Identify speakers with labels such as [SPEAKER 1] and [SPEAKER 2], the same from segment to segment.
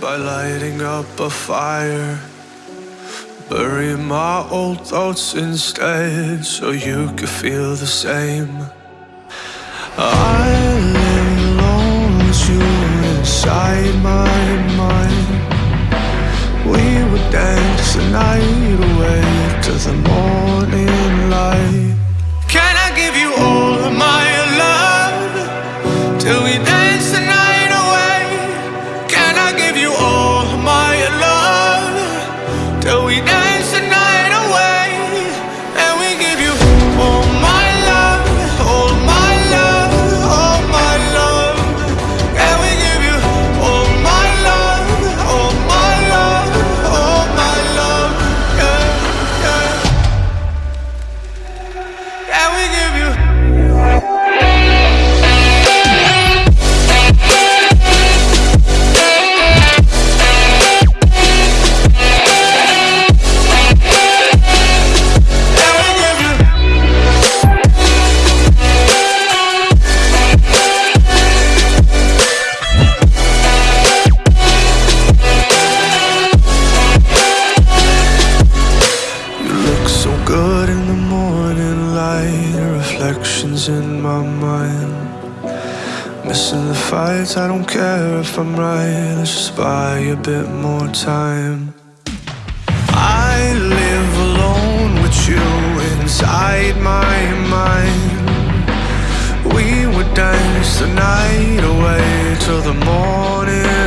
[SPEAKER 1] by lighting up a fire. Bury my old thoughts instead so you could feel the same. I live alone with you inside my mind. We would dance the night away to the morning if I'm right. Let's just buy a bit more time. I live alone with you inside my mind. We would dance the night away till the morning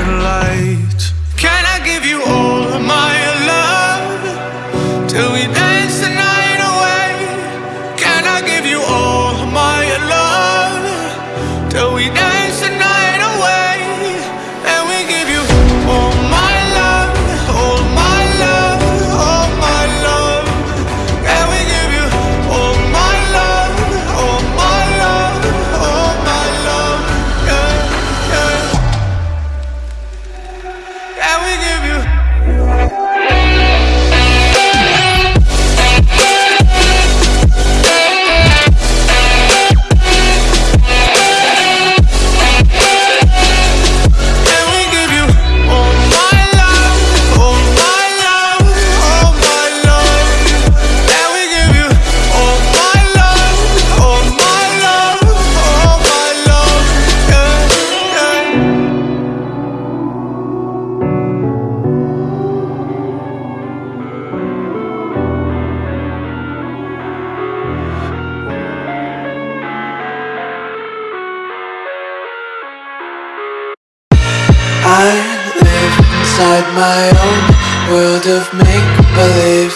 [SPEAKER 1] my
[SPEAKER 2] own world of make believe.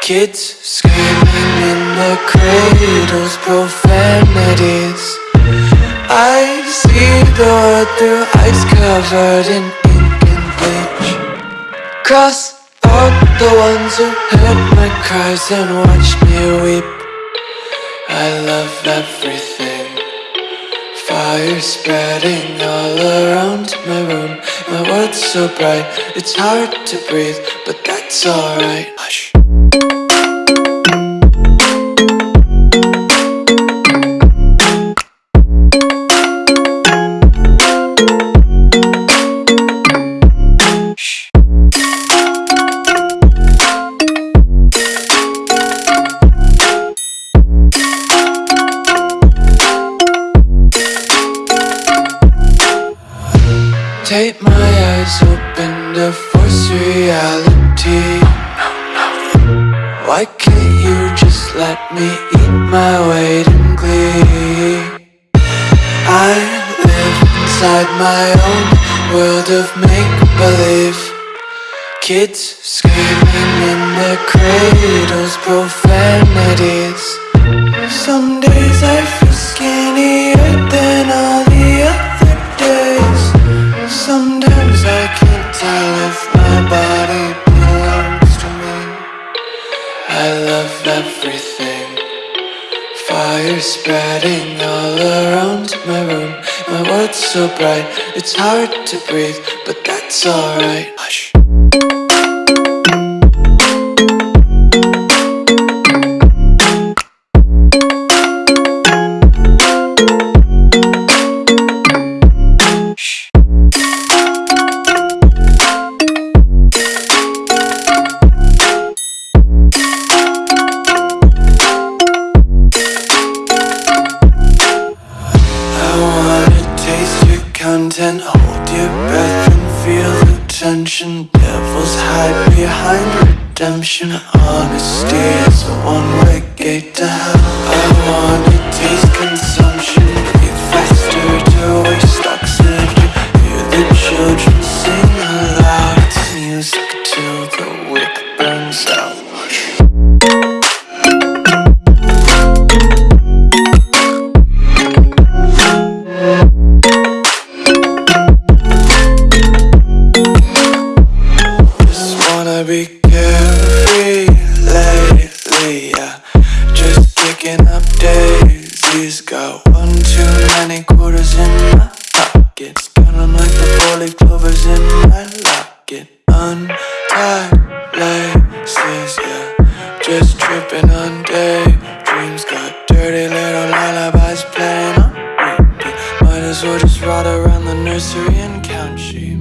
[SPEAKER 2] Kids screaming in the cradles, profanities. I see the world through eyes covered in ink and bleach. Cross out the ones who heard my cries and watched me weep. I love everything. Fire spreading all around my room. My world's so bright, it's hard to breathe, but that's alright. Hush. I live inside my own world of make believe. Kids screaming in their cradles, profanities. Some days I feel skinnier than all the other days. Sometimes I can't tell if my body belongs to me. I love everything. Fire spreading all around my room. My world's so bright, it's hard to breathe, but that's alright. Hush. Intent. Hold your breath and feel the tension. Devils hide behind redemption. Honesty is a one-way gate to hell. I wanna taste consumption. Be faster to waste Just kicking up daisies. Got one too many quarters in my pockets. Count 'em like the four-leaf clovers in my locket. Untied laces, yeah. Just tripping on daydreams. Got dirty little lullabies playing on repeat. Might as well just ride around the nursery and count sheep.